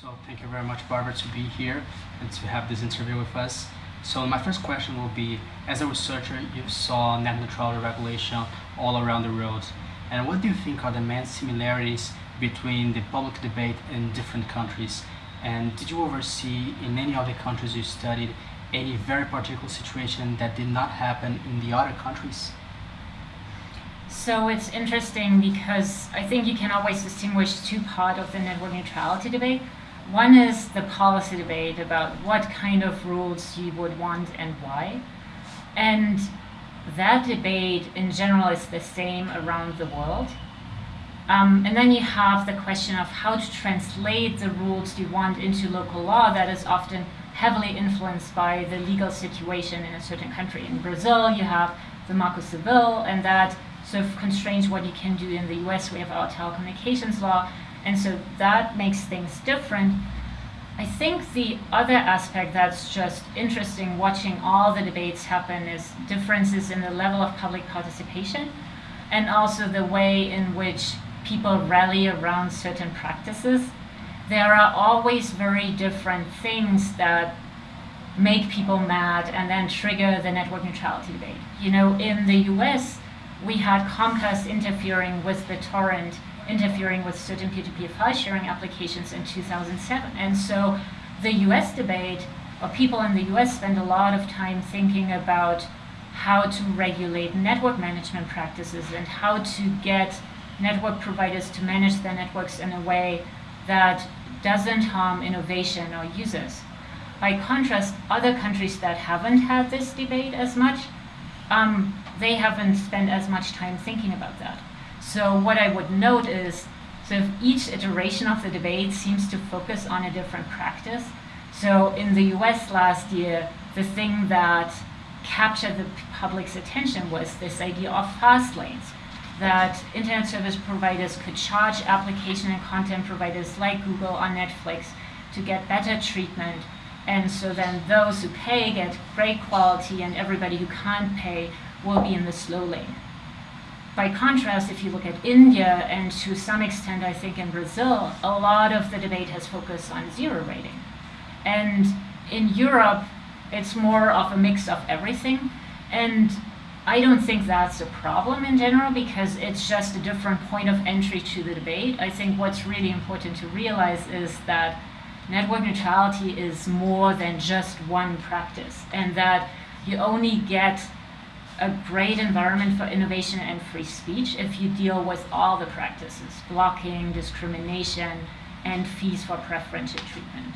So thank you very much, Barbara, to be here and to have this interview with us. So my first question will be, as a researcher, you saw net neutrality regulation all around the world. And what do you think are the main similarities between the public debate in different countries? And did you oversee in any other countries you studied any very particular situation that did not happen in the other countries? So it's interesting because I think you can always distinguish two parts of the network neutrality debate. One is the policy debate about what kind of rules you would want and why. And that debate in general is the same around the world. Um, and then you have the question of how to translate the rules you want into local law that is often heavily influenced by the legal situation in a certain country. In Brazil, you have the Marco Civil, and that sort of constrains what you can do in the US. We have our telecommunications law, and so that makes things different. I think the other aspect that's just interesting watching all the debates happen is differences in the level of public participation and also the way in which people rally around certain practices. There are always very different things that make people mad and then trigger the network neutrality debate. You know, in the US, we had Comcast interfering with BitTorrent interfering with certain P2P file sharing applications in 2007. And so the US debate, or people in the US spend a lot of time thinking about how to regulate network management practices and how to get network providers to manage their networks in a way that doesn't harm innovation or users. By contrast, other countries that haven't had this debate as much, um, they haven't spent as much time thinking about that. So what I would note is, so each iteration of the debate seems to focus on a different practice. So in the US last year, the thing that captured the public's attention was this idea of fast lanes, that internet service providers could charge application and content providers like Google or Netflix to get better treatment. And so then those who pay get great quality and everybody who can't pay will be in the slow lane. By contrast, if you look at India and to some extent, I think in Brazil, a lot of the debate has focused on zero rating. And in Europe, it's more of a mix of everything. And I don't think that's a problem in general because it's just a different point of entry to the debate. I think what's really important to realize is that network neutrality is more than just one practice and that you only get a great environment for innovation and free speech if you deal with all the practices, blocking, discrimination, and fees for preferential treatment.